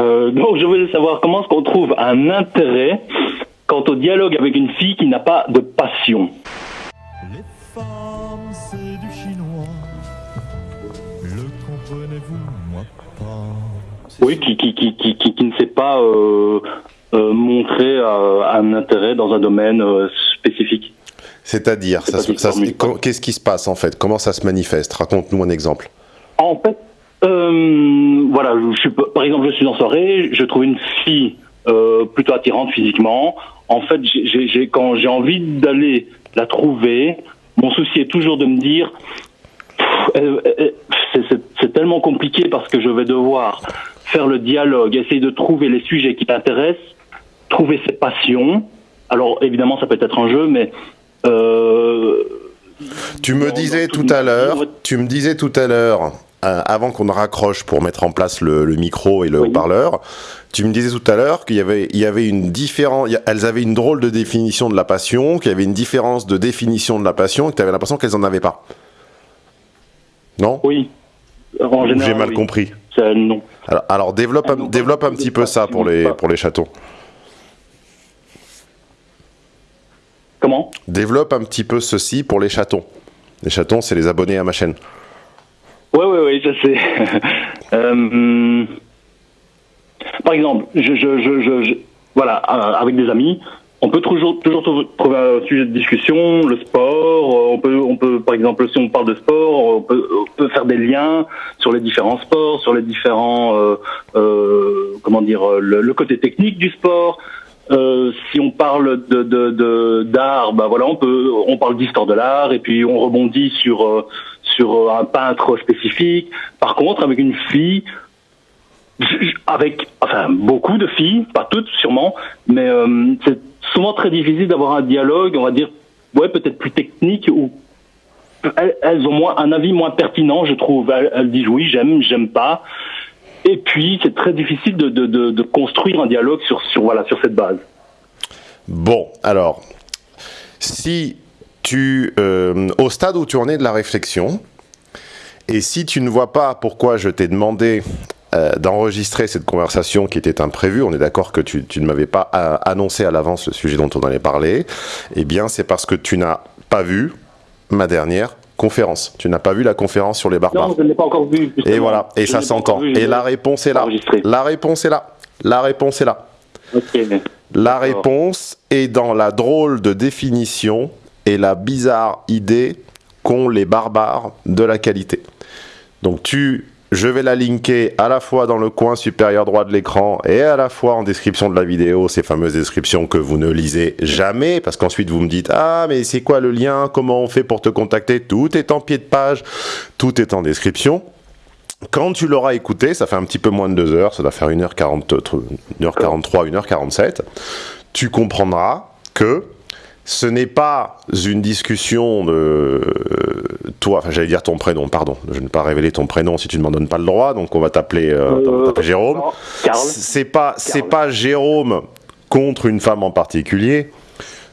Euh, donc je voulais savoir comment est-ce qu'on trouve un intérêt quant au dialogue avec une fille qui n'a pas de passion. Les femmes, c'est du chinois. Le comprenez-vous, moi pas? Oui, qui, qui, qui, qui, qui, qui ne sait pas euh, euh, montrer euh, un intérêt dans un domaine euh, spécifique. C'est-à-dire, qu'est-ce qui se passe en fait? Comment ça se manifeste? Raconte-nous un exemple. En fait, euh, voilà, je suis, par exemple, je suis en soirée, je trouve une fille euh, plutôt attirante physiquement. En fait, j'ai- quand j'ai envie d'aller la trouver, mon souci est toujours de me dire, c'est, tellement compliqué parce que je vais devoir faire le dialogue, essayer de trouver les sujets qui t'intéressent, trouver ses passions. Alors évidemment, ça peut être un jeu, mais euh, Tu me disais tout à l'heure, tu me disais tout à l'heure, euh, avant qu'on ne raccroche pour mettre en place le, le micro et le Oui. haut-parleur, tu me disais tout à l'heure qu'il y avait, il y avait une différence, elles avaient une drôle de définition de la passion, qu'il y avait une différence de définition de la passion, et que tu avais l'impression qu'elles en avaient pas. Non? Oui. J'ai mal oui. compris. Non. Alors, alors développe, un, développe un petit peu ça pour les, pas. pour les chatons. Comment? Développe un petit peu ceci pour les chatons. Les chatons, c'est les abonnés à ma chaîne. Oui, oui, oui, je sais. Euh, par exemple, je, je, je, je, voilà, euh, avec des amis, on peut toujours, toujours trou- trouver un sujet de discussion, le sport. euh, On peut, on peut, par exemple, si on parle de sport, on peut, faire des liens sur les différents sports, sur les différents, euh, comment dire, le, côté technique du sport. Euh, si on parle de de- de- d'art, bah voilà, on peut, on parle d'histoire de l'art et puis on rebondit sur sur euh, un peintre spécifique. Par contre, avec une fille, avec enfin beaucoup de filles, pas toutes sûrement, mais euh, c'est souvent très difficile d'avoir un dialogue, on va dire, ouais, peut-être plus technique ou elles, ont moins un avis moins pertinent, je trouve. Elles, disent oui, j'aime, j'aime pas. Et puis c'est très difficile de, de construire un dialogue sur sur voilà sur cette base. Bon, alors, si tu, euh, au stade où tu en es de la réflexion, et si tu ne vois pas pourquoi je t'ai demandé euh, d'enregistrer cette conversation qui était imprévue, on est d'accord que tu, tu ne m'avais pas euh, annoncé à l'avance le sujet dont on allait parler, eh bien c'est parce que tu n'as pas vu ma dernière conférence. Tu n'as pas vu la conférence sur les barbares. Non, je ne l'ai pas encore vu. Et justement. voilà, et Je ça s'entend. Et la réponse est là. La réponse est là. La réponse est là. La réponse est dans la drôle de définition et la bizarre idée qu'ont les barbares de la qualité. Donc tu, je vais la linker à la fois dans le coin supérieur droit de l'écran et à la fois en description de la vidéo, ces fameuses descriptions que vous ne lisez jamais, parce qu'ensuite vous me dites ah mais c'est quoi le lien, comment on fait pour te contacter, tout est en pied de page, tout est en description. Quand tu l'auras écouté, ça fait un petit peu moins de 2 heures, ça doit faire 1h40, 1h43, 1h47, tu comprendras que ce n'est pas une discussion de euh, toi, enfin j'allais dire ton prénom, pardon, je ne vais pas révéler ton prénom si tu ne m'en donnes pas le droit, donc on va t'appeler euh, Euh, Jérôme. C'est pas, c'est pas Jérôme contre une femme en particulier.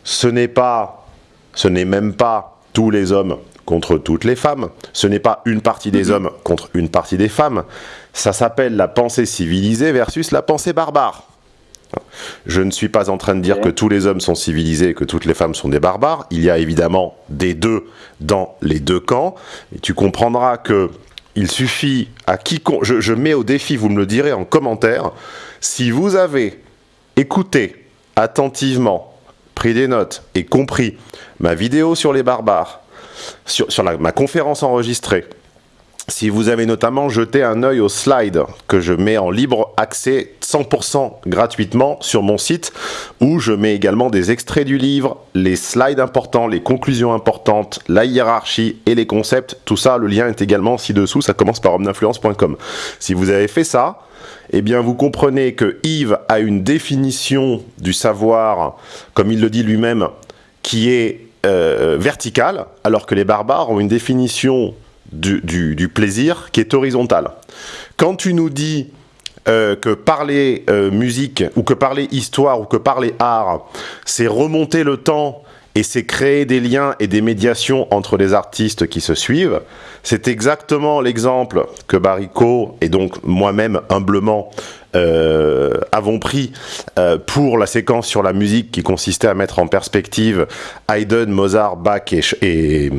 Ce n'est pas, ce n'est même pas tous les hommes contre toutes les femmes. Ce n'est pas une partie des hommes contre une partie des femmes. Ça s'appelle la pensée civilisée versus la pensée barbare. Je ne suis pas en train de dire que tous les hommes sont civilisés et que toutes les femmes sont des barbares. Il y a évidemment des deux dans les deux camps. Et tu comprendras que il suffit à quiconque. Je, je mets au défi, vous me le direz en commentaire, si vous avez écouté attentivement, pris des notes et compris ma vidéo sur les barbares, sur, sur la- ma conférence enregistrée, si vous avez notamment jeté un œil au slide que je mets en libre accès 100% gratuitement sur mon site, où je mets également des extraits du livre, les slides importants, les conclusions importantes, la hiérarchie et les concepts, tout ça, le lien est également ci-dessous, ça commence par homme-d'influence.com. Si vous avez fait ça, eh bien vous comprenez que Yves a une définition du savoir, comme il le dit lui-même, qui est euh, verticale, alors que les barbares ont une définition du, plaisir qui est horizontale. Quand tu nous dis euh, que parler euh, musique, ou que parler histoire, ou que parler art, c'est remonter le temps et c'est créer des liens et des médiations entre les artistes qui se suivent. C'est exactement l'exemple que Barrico et donc moi-même humblement euh, avons pris pour la séquence sur la musique qui consistait à mettre en perspective Haydn, Mozart, Bach et,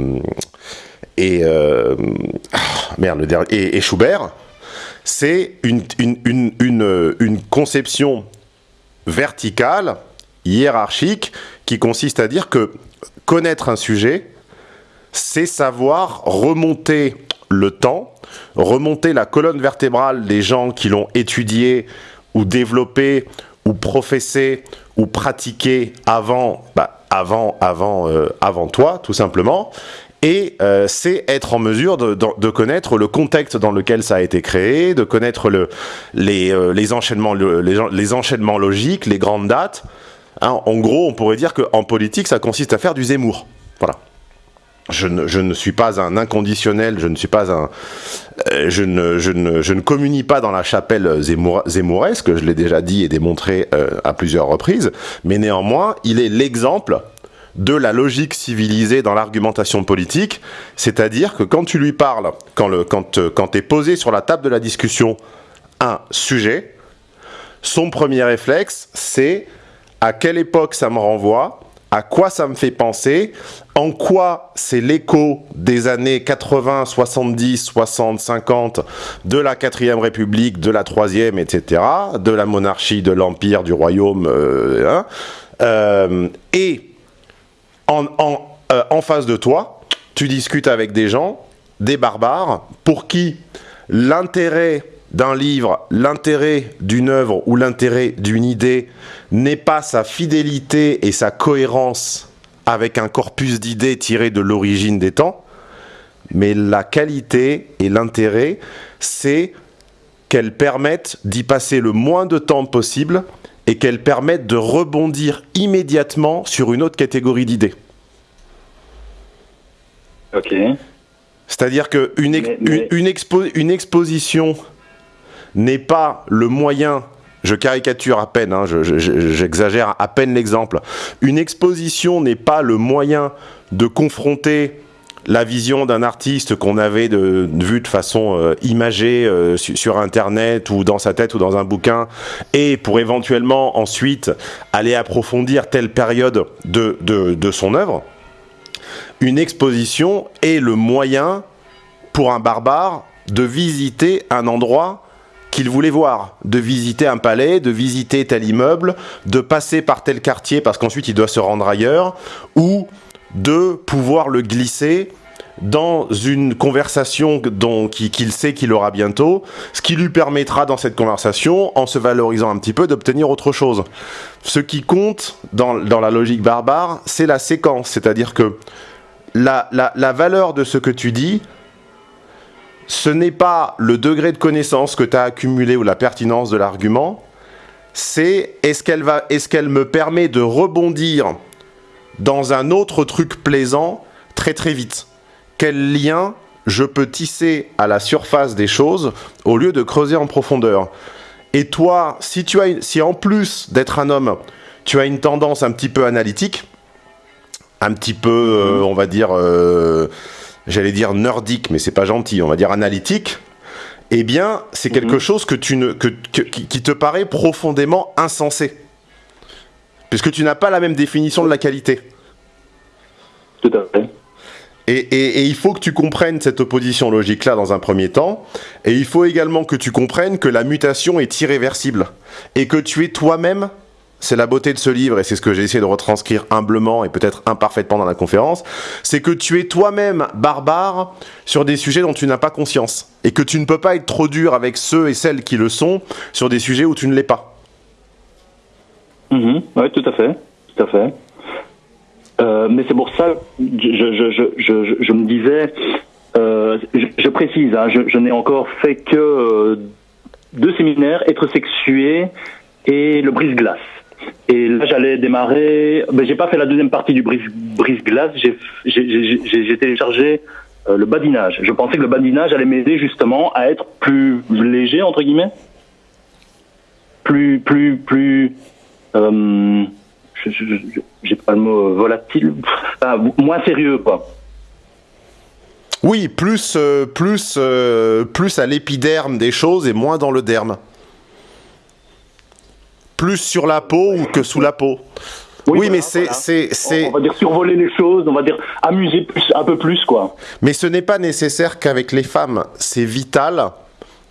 et euh, ah, merde, et, Schubert. C'est une, une, une, une, une conception verticale, hiérarchique, qui consiste à dire que connaître un sujet, c'est savoir remonter le temps, remonter la colonne vertébrale des gens qui l'ont étudié ou développé ou professé ou pratiqué avant, bah, avant, avant, euh, avant toi, tout simplement. Et euh, c'est être en mesure de, connaître le contexte dans lequel ça a été créé, de connaître euh, les, enchaînements, logiques, les grandes dates. Hein, en gros, on pourrait dire qu'en politique, ça consiste à faire du Zemmour. Voilà. Je ne, suis pas un inconditionnel, je ne suis pas un, euh, je, ne, communie pas dans la chapelle Zemmour, Zemmouresque, je l'ai déjà dit et démontré à plusieurs reprises, mais néanmoins, il est l'exemple de la logique civilisée dans l'argumentation politique, c'est-à-dire que quand tu lui parles, quand, le, quand, euh, posé sur la table de la discussion un sujet, son premier réflexe, c'est à quelle époque ça me renvoie, à quoi ça me fait penser, en quoi c'est l'écho des années 80, 70, 60, 50 de la 4ème République, de la 3ème, etc., de la monarchie, de l'Empire, du Royaume, euh, hein, euh, et euh, en face de toi, tu discutes avec des gens, des barbares, pour qui l'intérêt d'un livre, l'intérêt d'une œuvre ou l'intérêt d'une idée n'est pas sa fidélité et sa cohérence avec un corpus d'idées tiré de l'origine des temps, mais la qualité et l'intérêt, c'est qu'elles permettent d'y passer le moins de temps possible et qu'elles permettent de rebondir immédiatement sur une autre catégorie d'idées. Ok. C'est-à-dire qu'une une, une, expo une exposition n'est pas le moyen je caricature à peine, hein, j'exagère à peine l'exemple. Une exposition n'est pas le moyen de confronter la vision d'un artiste qu'on avait de, de, vue de façon euh, imagée euh, su, sur internet ou dans sa tête ou dans un bouquin et pour éventuellement ensuite aller approfondir telle période de, de, de son œuvre une exposition est le moyen pour un barbare de visiter un endroit qu'il voulait voir, de visiter un palais, de visiter tel immeuble, de passer par tel quartier parce qu'ensuite il doit se rendre ailleurs, ou de pouvoir le glisser dans une conversation qu'il qu sait qu'il aura bientôt, ce qui lui permettra dans cette conversation, en se valorisant un petit peu, d'obtenir autre chose. Ce qui compte dans, dans la logique barbare, c'est la séquence, c'est-à-dire que la, la, la valeur de ce que tu dis, ce n'est pas le degré de connaissance que tu as accumulé ou la pertinence de l'argument, c'est est-ce qu'elle est-ce qu'elle me permet de rebondir dans un autre truc plaisant très très vite. Quel lien je peux tisser à la surface des choses au lieu de creuser en profondeur? Et toi, si tu as, si en plus d'être un homme, tu as une tendance un petit peu analytique, un petit peu, euh, on va dire. Euh, j'allais dire nordique, mais c'est pas gentil, on va dire analytique, eh bien, c'est quelque mm -hmm. chose que tu ne, que, que, qui te paraît profondément insensé. Puisque tu n'as pas la même définition de la qualité. Tout à fait. Et, et, et, il faut que tu comprennes cette opposition logique-là dans un premier temps. Et il faut également que tu comprennes que la mutation est irréversible. Et que tu es toi-même c'est la beauté de ce livre, et c'est ce que j'ai essayé de retranscrire humblement et peut-être imparfaitement dans la conférence, c'est que tu es toi-même barbare sur des sujets dont tu n'as pas conscience, et que tu ne peux pas être trop dur avec ceux et celles qui le sont sur des sujets où tu ne l'es pas. Mmh, oui, tout à fait, tout à fait. Euh, mais c'est pour ça, je, je, je, je me disais, euh, je, précise, hein, je, n'ai encore fait que euh, deux séminaires, être sexué et le brise-glace. Et là, j'allais démarrer. Ben, j'ai pas fait la deuxième partie du brise-glace. J'ai téléchargé le badinage. Je pensais que le badinage allait m'aider justement à être plus léger entre guillemets, plus plus plus euh, j'ai pas le mot euh, volatile, Enfin, moins sérieux quoi. Oui, plus, euh, plus, euh, plus à l'épiderme des choses et moins dans le derme. Plus sur la peau ou que sous la peau. Oui, voilà, mais c'est, voilà. c'est, On, c'est, on va dire survoler les choses, on va dire amuser plus, un peu plus quoi. mais ce n'est pas nécessaire qu'avec les femmes. C'est vital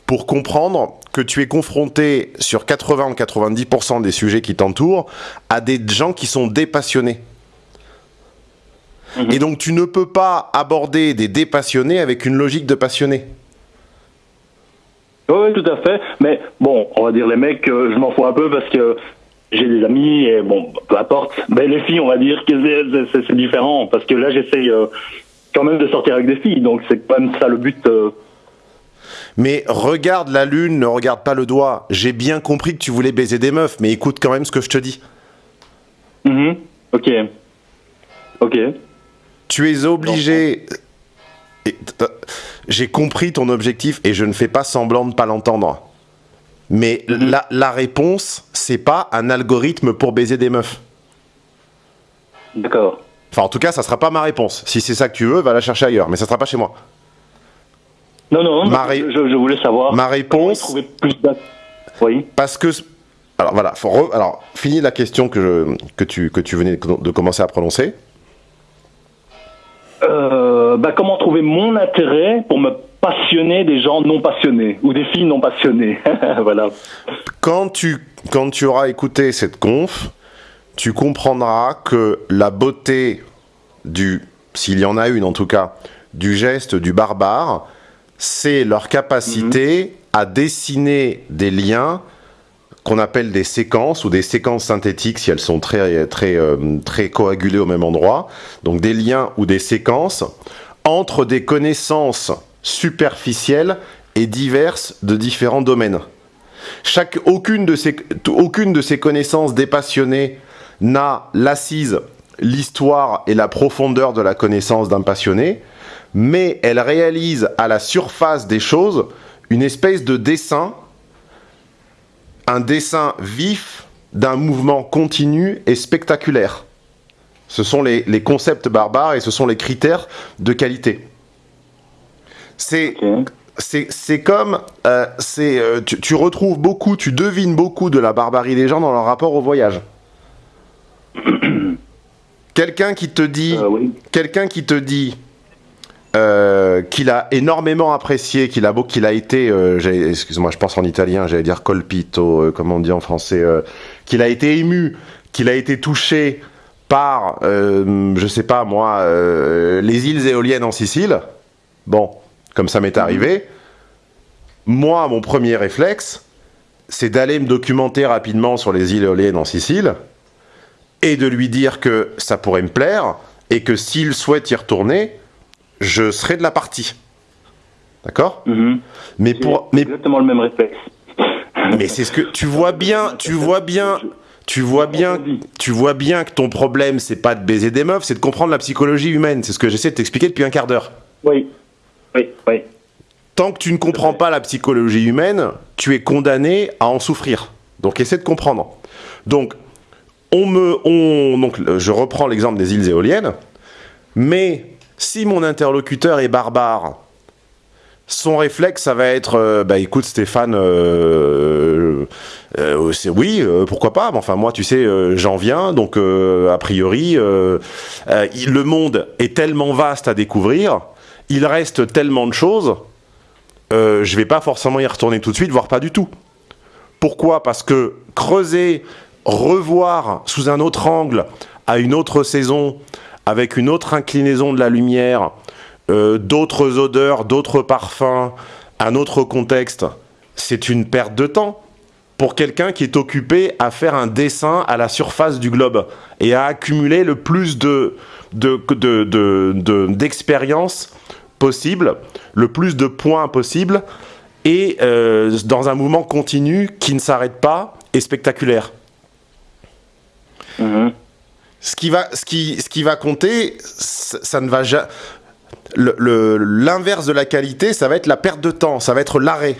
pour comprendre que tu es confronté sur 80 ou 90% des sujets qui t'entourent à des gens qui sont dépassionnés. Mhm. Et donc tu ne peux pas aborder des dépassionnés avec une logique de passionné. Oui, tout à fait. Mais bon, on va dire les mecs, euh, je m'en fous un peu parce que j'ai des amis et bon, peu importe. Mais les filles, on va dire que c'est différent parce que là, j'essaye euh, quand même de sortir avec des filles, donc c'est quand même ça le but. euh. Mais regarde la lune, ne regarde pas le doigt. J'ai bien compris que tu voulais baiser des meufs, mais écoute quand même ce que je te dis. Mhm. Ok. Ok. Tu es obligé. J'ai compris ton objectif et je ne fais pas semblant de pas l'entendre. Mais Mhm. la, la réponse, c'est pas un algorithme pour baiser des meufs. D'accord. Enfin, en tout cas, ça sera pas ma réponse. Si c'est ça que tu veux, va la chercher ailleurs, mais ça sera pas chez moi. Non, non, Ma ré- je, je voulais savoir. Ma réponse, plus Oui. parce que. Alors voilà, faut re- alors finis la question que, je- que, tu, que tu venais de commencer à prononcer. Euh, bah, comment trouver mon intérêt pour me passionner des gens non passionnés ou des filles non passionnées? voilà. quand tu, quand tu auras écouté cette conf, tu comprendras que la beauté du, s'il y en a une en tout cas, du geste du barbare, c'est leur capacité à dessiner des liens qu'on appelle des séquences ou des séquences synthétiques si elles sont euh, très coagulées au même endroit. Donc des liens ou des séquences entre des connaissances superficielles et diverses de différents domaines. Aucune, de ces, aucune de ces connaissances dépassionnées n'a l'assise, l'histoire et la profondeur de la connaissance d'un passionné, mais elle réalise à la surface des choses une espèce de dessin, un dessin vif d'un mouvement continu et spectaculaire. Ce sont les, les concepts barbares et ce sont les critères de qualité. C'est c'est comme euh, euh, tu, tu retrouves beaucoup, tu devines beaucoup de la barbarie des gens dans leur rapport au voyage. Quelqu'un qui te dit, Euh, oui. quelqu'un qui te dit euh, qu'il a énormément apprécié, qu'il a beau, qu'il a été, euh, excuse-moi, je pense en italien, j'allais dire colpito, euh, comment on dit en français, euh, qu'il a été ému, qu'il a été touché par, je sais pas moi, les îles éoliennes en Sicile. Bon, comme ça m'est arrivé. Moi, mon premier réflexe, c'est d'aller me documenter rapidement sur les îles éoliennes en Sicile et de lui dire que ça pourrait me plaire et que s'il souhaite y retourner, je serai de la partie. D'accord? Mhm. Mais pour mais, exactement le même réflexe. mais c'est ce que tu vois bien, tu vois bien, tu vois bien, tu vois bien que ton problème c'est pas de baiser des meufs, c'est de comprendre la psychologie humaine. C'est ce que j'essaie de t'expliquer depuis un quart d'heure. Oui. Oui, oui. Tant que tu ne comprends pas la psychologie humaine, tu es condamné à en souffrir. Donc essaie de comprendre. Donc on me, on, donc je reprends l'exemple des îles éoliennes, mais si mon interlocuteur est barbare, son réflexe, ça va être, euh, bah écoute Stéphane, euh, euh, c'est oui, euh, pourquoi pas, mais enfin moi tu sais, euh, j'en viens, donc euh, a priori, euh, euh, le monde est tellement vaste à découvrir, il reste tellement de choses, euh, je vais pas forcément y retourner tout de suite, voire pas du tout. Pourquoi? Parce que creuser, revoir sous un autre angle, à une autre saison, avec une autre inclinaison de la lumière, euh, d'autres odeurs, d'autres parfums, un autre contexte, c'est une perte de temps pour quelqu'un qui est occupé à faire un dessin à la surface du globe et à accumuler le plus de de- de- de- de- d'expériences possible, le plus de points possible, et euh, dans un mouvement continu qui ne s'arrête pas et spectaculaire. Mhm. Ce qui va, compter, ça, ne va jamais. L'inverse de la qualité, ça va être la perte de temps, ça va être l'arrêt.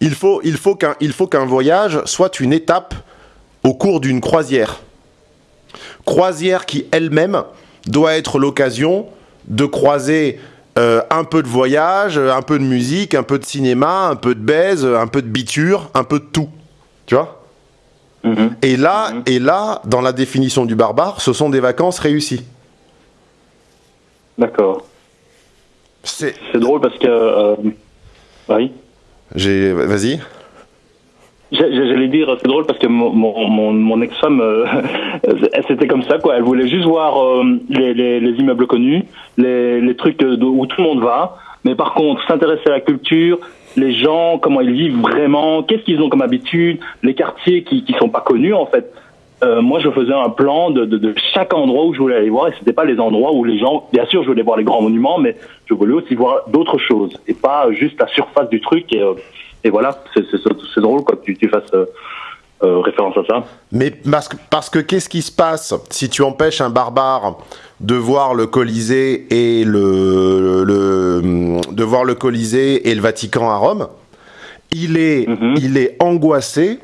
Il faut, il faut qu'un il faut qu'un voyage soit une étape au cours d'une croisière. Croisière qui elle-même doit être l'occasion de croiser euh, un peu de voyage, un peu de musique, un peu de cinéma, un peu de baise, un peu de biture, un peu de tout. Tu vois? Mhm. Et là, et là, dans la définition du barbare, ce sont des vacances réussies. D'accord. C'est, C'est drôle parce que. euh, oui. j'ai, vas-y. J'allais dire, c'est drôle parce que mon, mon, mon, mon ex-femme, euh, c'était comme ça, quoi. Elle voulait juste voir euh, les, les, les immeubles connus, les, les trucs où tout le monde va. Mais par contre, s'intéresser à la culture, les gens, comment ils vivent vraiment, qu'est-ce qu'ils ont comme habitude, les quartiers qui qui sont pas connus, en fait. Euh, moi, je faisais un plan de, de, chaque endroit où je voulais aller voir, et c'était pas les endroits où les gens, bien sûr, je voulais voir les grands monuments, mais je voulais aussi voir d'autres choses, et pas juste la surface du truc. Et, euh, et voilà, c'est drôle que tu, fasses euh, référence à ça. Mais parce parce que qu'est-ce qui se passe si tu empêches un barbare de voir le Colisée et le, le- de voir le Colisée et le Vatican à Rome Il est, Mhm. il est angoissé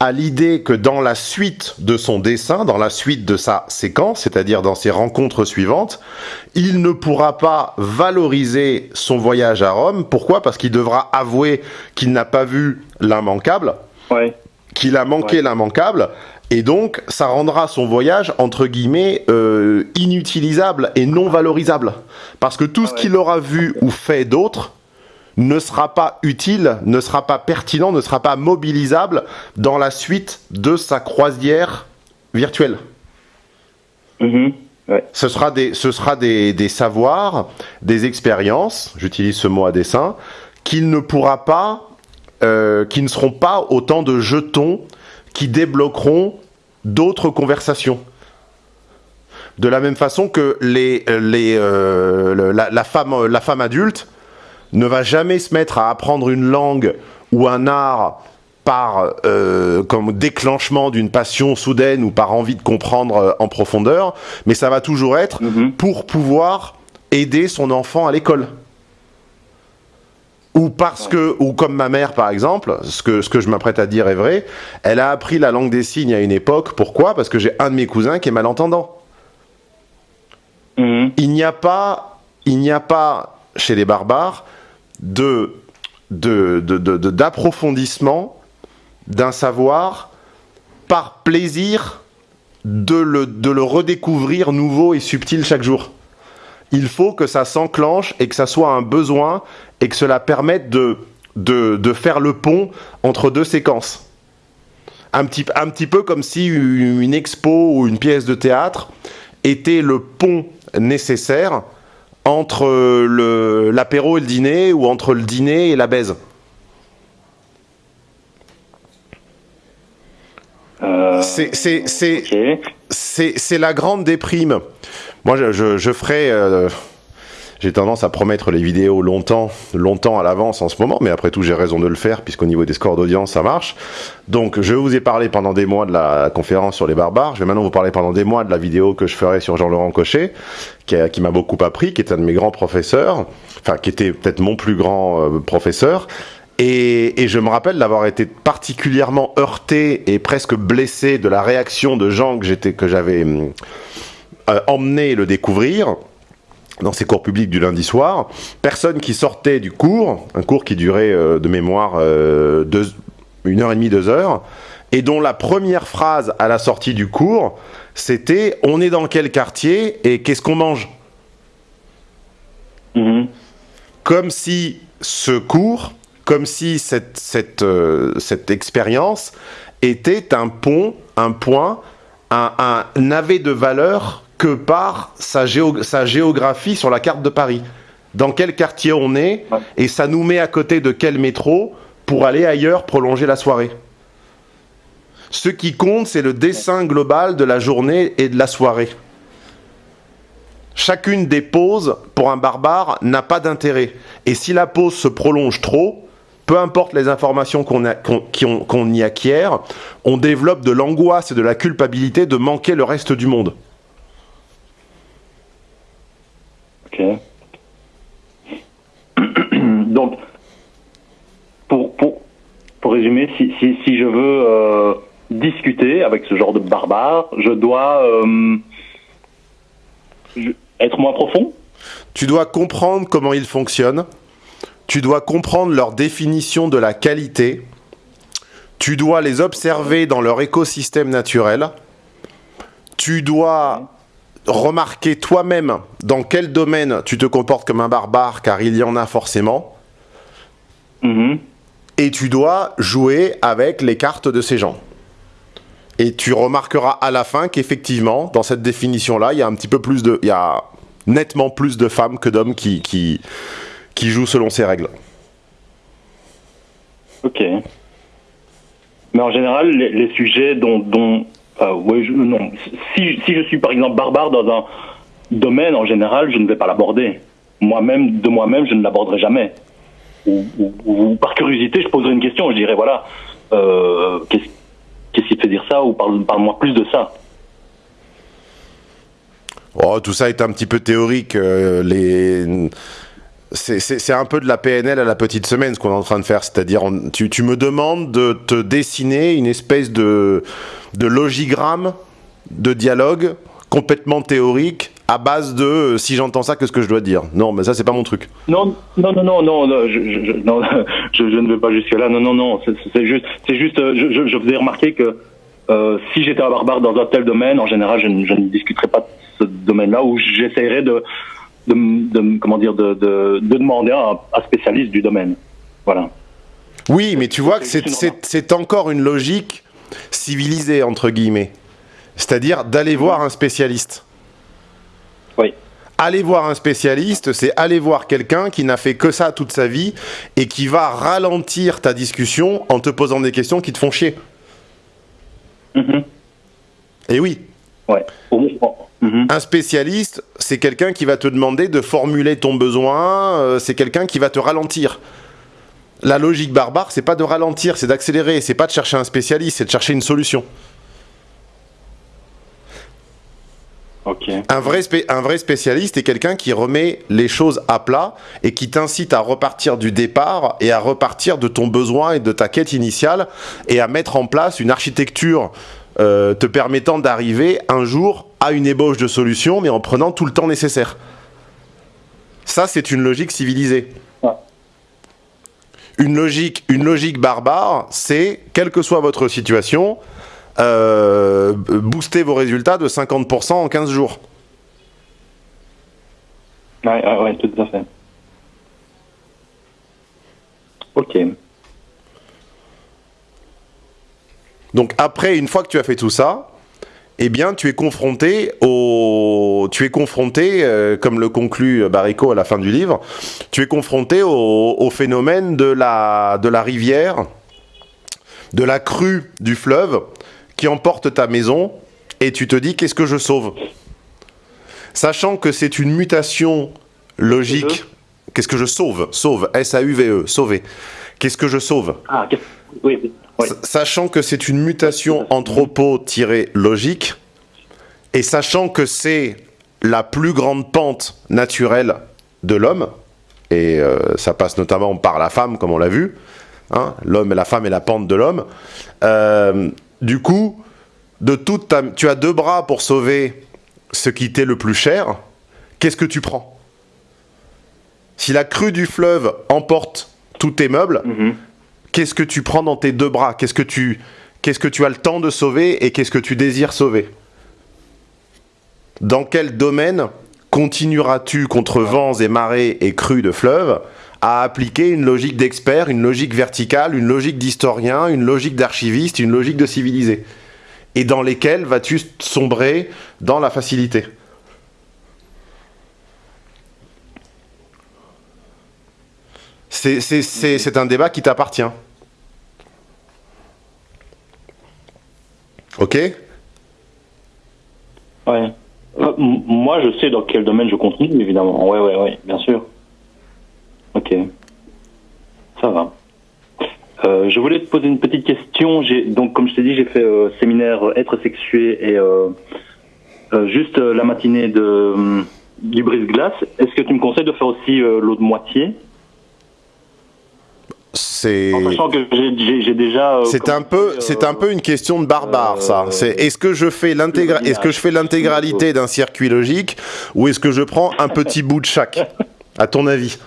à l'idée que dans la suite de son dessin, dans la suite de sa séquence, c'est-à-dire dans ses rencontres suivantes, il ne pourra pas valoriser son voyage à Rome. Pourquoi? Parce qu'il devra avouer qu'il n'a pas vu l'immanquable Ouais. Qu'il a manqué Ouais. l'immanquable, et donc ça rendra son voyage, entre guillemets, euh, inutilisable et non valorisable. Parce que tout Ah ce qu'il aura vu ou fait d'autre ne sera pas utile, ne sera pas pertinent, ne sera pas mobilisable dans la suite de sa croisière virtuelle. Mhm. Ouais. Ce sera des, ce sera des, des savoirs, des expériences, j'utilise ce mot à dessein, qu'il ne pourra pas, euh, qui ne seront pas autant de jetons qui débloqueront d'autres conversations. De la même façon que les, les, euh, le- la, la femme, la femme adulte ne va jamais se mettre à apprendre une langue ou un art par euh, comme déclenchement d'une passion soudaine ou par envie de comprendre euh, en profondeur, mais ça va toujours être Mhm. pour pouvoir aider son enfant à l'école. Ou parce que, ou comme ma mère par exemple, ce que, ce que je m'apprête à dire est vrai, elle a appris la langue des signes à une époque. Pourquoi? Parce que j'ai un de mes cousins qui est malentendant. Mhm. Il n'y a pas, il n'y a pas chez les barbares de de- de- de- de- d'approfondissement d'un savoir par plaisir de le, de le redécouvrir nouveau et subtil chaque jour. Il faut que ça s'enclenche et que ça soit un besoin et que cela permette de, de, de faire le pont entre deux séquences. Un petit, un petit peu comme si une une expo ou une pièce de théâtre était le pont nécessaire entre le- l'apéro et le dîner ou entre le dîner et la baise. Euh, C'est- C'est c'est- la grande déprime. Moi, je, je, je ferai. euh, j'ai tendance à promettre les vidéos longtemps, longtemps à l'avance en ce moment, mais après tout, j'ai raison de le faire, puisqu'au niveau des scores d'audience, ça marche. Donc, je vous ai parlé pendant des mois de la conférence sur les barbares. Je vais maintenant vous parler pendant des mois de la vidéo que je ferai sur Jean-Laurent Cochet, qui m'a beaucoup appris, qui est un de mes grands professeurs, enfin, qui était peut-être mon plus grand euh, professeur. Et, et je me rappelle d'avoir été particulièrement heurté et presque blessé de la réaction de gens que j'étais, que j'avais hum, euh, emmené le découvrir dans ces cours publics du lundi soir. Personne qui sortait du cours, un cours qui durait euh, de mémoire euh, deux- une heure et demie, deux heures, et dont la première phrase à la sortie du cours, c'était On est dans quel quartier et qu'est-ce qu'on mange? Mhm. comme si ce cours, comme si cette, cette, euh, cette expérience était un pont, un point, un, un n'avait de valeur que par sa, géo- sa géographie sur la carte de Paris. Dans quel quartier on est, et ça nous met à côté de quel métro pour aller ailleurs prolonger la soirée. Ce qui compte, c'est le dessin global de la journée et de la soirée. Chacune des pauses, pour un barbare, n'a pas d'intérêt. Et si la pause se prolonge trop, peu importe les informations qu'on y acquiert, on développe de l'angoisse et de la culpabilité de manquer le reste du monde. Ok. Donc, pour, pour, pour résumer, si, si, si je veux euh, discuter avec ce genre de barbare, je dois euh, être moins profond? Tu dois comprendre comment ils fonctionnent. Tu dois comprendre leur définition de la qualité. Tu dois les observer dans leur écosystème naturel. Tu dois remarquer toi-même dans quel domaine tu te comportes comme un barbare, car il y en a forcément. Mhm. Et tu dois jouer avec les cartes de ces gens. Et tu remarqueras à la fin qu'effectivement, dans cette définition-là, il y a un petit peu plus de. Il y a nettement plus de femmes que d'hommes qui, qui, qui jouent selon ces règles. Ok. Mais en général, les, les sujets dont, dont euh, ouais, je, non. Si, si je suis par exemple barbare dans un domaine, en général, je ne vais pas l'aborder. Moi-même, de moi-même, je ne l'aborderai jamais. Ou, ou- ou par curiosité, je poserai une question. Je dirais voilà, euh, qu'est-ce qui te fait dire ça Ou parle- parle-moi plus de ça. Oh, tout ça est un petit peu théorique. euh, les... C'est- un peu de la PNL à la petite semaine ce qu'on est en train de faire. C'est-à-dire, tu, me demandes de te dessiner une espèce de, logigramme de dialogue complètement théorique à base de euh, si j'entends ça, qu'est-ce que je dois dire? Non, mais ça, c'est pas mon truc. Non, non, non, non, non, je, ne vais pas jusque là. Non, non, non, c'est juste, juste, euh, je, je, faisais remarquer que euh, si j'étais un barbare dans un tel domaine, en général, je, ne- je discuterais pas de ce domaine-là, ou j'essaierais de, de, comment dire, de, de, de demander à un, spécialiste du domaine. Voilà. Oui, mais tu vois que C'est encore une logique civilisée, entre guillemets. C'est-à-dire d'aller voir un spécialiste. Oui. Aller voir un spécialiste, c'est aller voir quelqu'un qui n'a fait que ça toute sa vie et qui va ralentir ta discussion en te posant des questions qui te font chier. Mhm. Et oui, Ouais. Au mhm. un spécialiste, c'est quelqu'un qui va te demander de formuler ton besoin, euh, c'est quelqu'un qui va te ralentir. La logique barbare, c'est pas de ralentir, c'est d'accélérer, c'est pas de chercher un spécialiste, c'est de chercher une solution. Un vrai, un vrai spécialiste est quelqu'un qui remet les choses à plat et qui t'incite à repartir du départ et à repartir de ton besoin et de ta quête initiale et à mettre en place une architecture euh, te permettant d'arriver un jour à une ébauche de solution mais en prenant tout le temps nécessaire. Ça, c'est une logique civilisée. Ouais. Une logique, une logique barbare, c'est, quelle que soit votre situation, euh, booster vos résultats de 50% en 15 jours. Ouais, ouais, tout à fait. Ok. Donc après, une fois que tu as fait tout ça, eh bien, tu es confronté au, tu es confronté, euh, comme le conclut Barrico à la fin du livre, tu es confronté au, au phénomène de la, de la rivière, de la crue du fleuve qui emporte ta maison, et tu te dis qu'est-ce que je sauve, sachant que c'est une mutation logique. Qu'est-ce que je sauve? Sauve, S-A-U-V-E, sauver. Qu'est-ce que je sauve Ah, qu'est- oui, oui. oui. S- Sachant que c'est une mutation anthropo-logique, et sachant que c'est la plus grande pente naturelle de l'homme, et euh, ça passe notamment par la femme, comme on l'a vu, hein, l'homme et la femme est la pente de l'homme, euh, du coup, de toute ta- tu as deux bras pour sauver ce qui t'est le plus cher, qu'est-ce que tu prends? Si la crue du fleuve emporte tous tes meubles, Mhm. qu'est-ce que tu prends dans tes deux bras? Qu'est-ce que tu qu'est-ce que tu as le temps de sauver et qu'est-ce que tu désires sauver? Dans quel domaine continueras-tu contre vents et marées et crues de fleuve à appliquer une logique d'expert, une logique verticale, une logique d'historien, une logique d'archiviste, une logique de civilisé? Et dans lesquelles vas-tu sombrer dans la facilité? C'est- un débat qui t'appartient. Ok? Ouais. Euh, moi, je sais dans quel domaine je continue, évidemment. Ouais, ouais, ouais, bien sûr. Ok. Ça va. Euh, je voulais te poser une petite question. Donc, comme je t'ai dit, j'ai fait euh, séminaire euh, être sexué et juste la matinée de du brise-glace. Est-ce que tu me conseilles de faire aussi l'autre moitié? C'est. En sachant que j'ai- j'ai j'ai déjà. euh, C'est un peu, commencé, c'est un peu une question de barbare, ça. euh, C'est est-ce que je fais l'intégra- est-ce que je fais l'intégralité d'un circuit logique ou est-ce que je prends un petit bout de chaque À ton avis?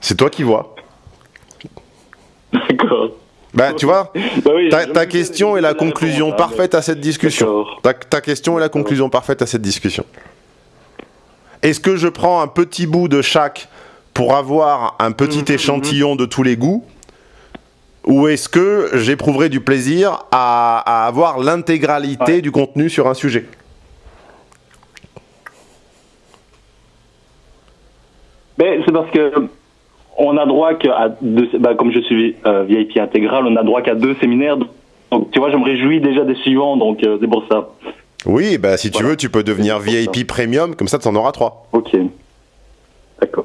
C'est toi qui vois. D'accord. Bah, tu vois, Bah oui, ta, question est la conclusion parfaite à cette discussion. Ta, ta question est la conclusion parfaite à cette discussion. Est-ce que je prends un petit bout de chaque pour avoir un petit Mhm, échantillon de tous les goûts ou est-ce que j'éprouverai du plaisir à, à avoir l'intégralité Ouais. du contenu sur un sujet? Mais c'est parce que on a droit qu'à deux, bah, comme je suis euh, VIP intégral, on a droit qu'à deux séminaires. Donc, tu vois, je me réjouis déjà des suivants, donc euh, c'est pour ça. Oui, bah si tu veux, tu peux devenir VIP Premium, comme ça tu en auras trois. Ok. D'accord.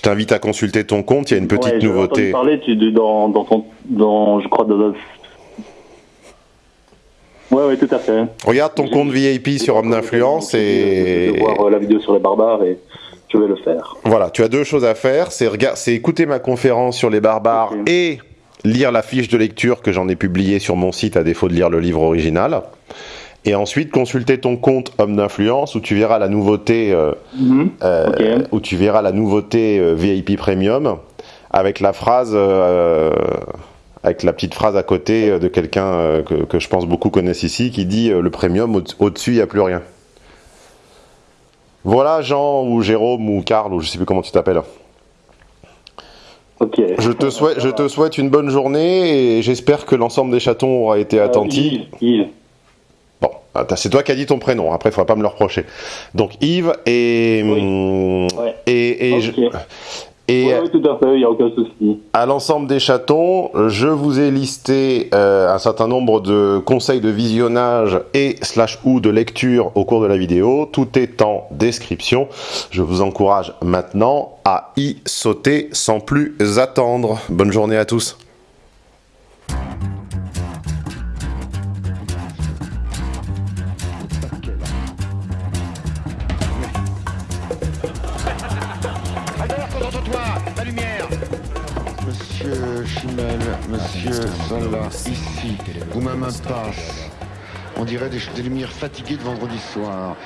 Je t'invite à consulter ton compte, il y a une petite Ouais, nouveauté. parler tu, dans, dans ton, dans, je crois, dans, Ouais, ouais, tout à fait. Regarde ton compte VIP sur Homme d'influence Je vais et voir euh, la vidéo sur les barbares et je vais le faire. voilà, tu as deux choses à faire, c'est écouter ma conférence sur les barbares et lire la fiche de lecture que j'en ai publiée sur mon site à défaut de lire le livre original. Et ensuite consulter ton compte Homme d'influence où tu verras la nouveauté euh, euh, Ok. où tu verras la nouveauté euh, VIP Premium avec la phrase euh, avec la petite phrase à côté euh, de quelqu'un euh, que, que je pense beaucoup connaissent ici qui dit euh, le premium au- au-dessus il n'y a plus rien. Voilà Jean ou Jérôme ou Karl ou je sais plus comment tu t'appelles. Ok. Je te souhaite je te souhaite une bonne journée et j'espère que l'ensemble des chatons aura été Euh, attentif. Attends, c'est toi qui as dit ton prénom, après il faudra pas me le reprocher. Donc Yves et Oui. hum, Ouais. et et, Ok. je- et tout à fait, il n'y a aucun souci. à l'ensemble des chatons, je vous ai listé euh, un certain nombre de conseils de visionnage et slash ou de lecture au cours de la vidéo. Tout est en description. Je vous encourage maintenant à y sauter sans plus attendre. Bonne journée à tous. Monsieur Salah, ici, ou même un passe. On dirait des lumières fatiguées de vendredi soir.